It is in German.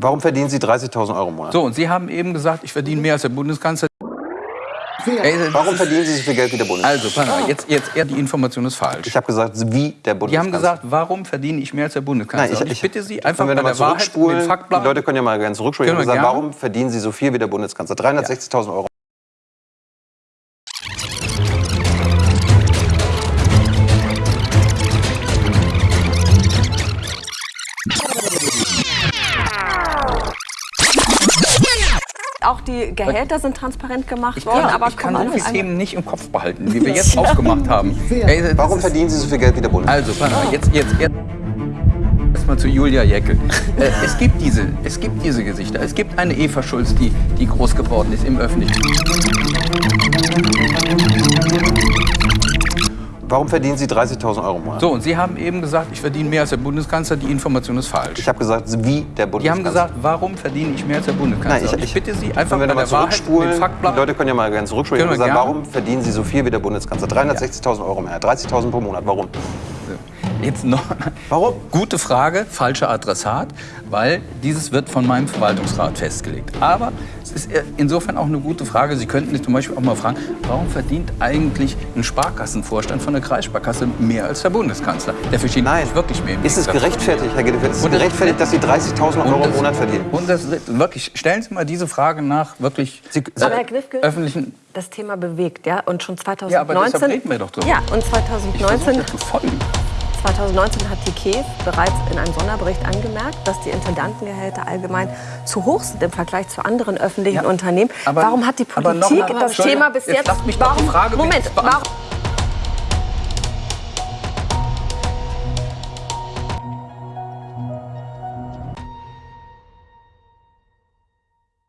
Warum verdienen Sie 30.000 Euro im Monat? So, und Sie haben eben gesagt, ich verdiene mehr als der Bundeskanzler. Ey, Warum verdienen Sie so viel Geld wie der Bundeskanzler? Also, pass jetzt, jetzt eher die Information ist falsch. Ich habe gesagt, wie der Die Bundeskanzler. haben gesagt, warum verdiene ich mehr als der Bundeskanzler? Nein, ich, ich ich bitte Sie einfach bei der Wahrheit und dem Fakt Die bleiben. Leute können ja mal gerne zurückspulen. Ich habe gesagt, warum verdienen Sie so viel wie der Bundeskanzler? 360.000 Euro. Auch die Gehälter sind transparent gemacht worden, Ja, aber ich kann so wir viele Themen nicht im Kopf behalten, wie wir jetzt aufgemacht haben. Ey, das Warum verdienen Sie so viel Geld wie der Bundeskanzler? Also, jetzt, jetzt, jetzt erstmal zu Julia Jäckel. Äh, es, gibt diese, es gibt diese Gesichter. Es gibt eine Eva Schulz, die, die groß geworden ist im Öffentlichen. Warum verdienen Sie 30.000 Euro im Monat? So, und Sie haben eben gesagt, ich verdiene mehr als der Bundeskanzler. Die Information ist falsch. Ich habe gesagt, wie der Die Bundeskanzler. haben gesagt, warum verdiene ich mehr als der Bundeskanzler? Nein, ich, ich bitte Sie einfach bei der Wahrheit Fakt Die. Leute können ja mal gerne zurückspulen. Ich habe gesagt, warum verdienen Sie so viel wie der Bundeskanzler? 360.000 Euro mehr, 30.000 pro Monat. Warum? Jetzt noch. Warum? Gute Frage, falscher Adressat, weil dieses wird von meinem Verwaltungsrat festgelegt. Aber es ist insofern auch eine gute Frage. Sie könnten sich zum Beispiel auch mal fragen, warum verdient eigentlich ein Sparkassenvorstand von der Kreissparkasse mehr als der Bundeskanzler? Der verdient Nein. wirklich mehr. im Ist es gerechtfertigt, Herr Gedefeld? Ist es gerechtfertigt, dass Sie 30.000 Und Euro im Monat verdienen? Und das wirklich, stellen Sie mal diese Frage nach wirklich Sie- Aber Herr Knifke, öffentlichen. das Thema bewegt, ja, und schon 2019. Ja, aber deshalb reden wir doch drüber. Ja, und Ich versuche 2019, das zu folgen. 2019 hat die KEF bereits in einem Sonderbericht angemerkt, dass die Intendantengehälter allgemein zu hoch sind im Vergleich zu anderen öffentlichen Ja, Unternehmen. aber- warum hat die noch Politik mal- das Thema bis jetzt jetzt? warum, Frage Moment, warum,